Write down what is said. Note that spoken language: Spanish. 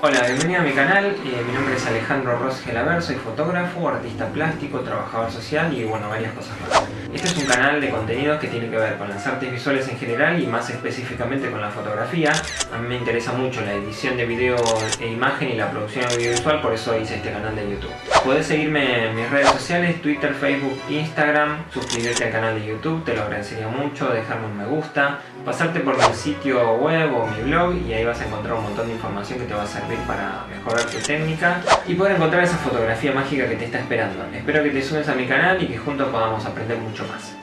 Hola, bienvenido a mi canal, eh, mi nombre es Alejandro Ros Gelaber, soy fotógrafo, artista plástico, trabajador social y bueno, varias cosas más. Este es un canal de contenidos que tiene que ver con las artes visuales en general y más específicamente con la fotografía. A mí me interesa mucho la edición de video e imagen y la producción audiovisual, por eso hice este canal de YouTube. Puedes seguirme en mis redes sociales, Twitter, Facebook, Instagram, suscribirte al canal de YouTube, te lo agradecería mucho, dejarme un me gusta, pasarte por mi sitio web o mi blog y ahí vas a encontrar un montón de información que te va a servir para mejorar tu técnica y poder encontrar esa fotografía mágica que te está esperando. Espero que te sumes a mi canal y que juntos podamos aprender mucho más.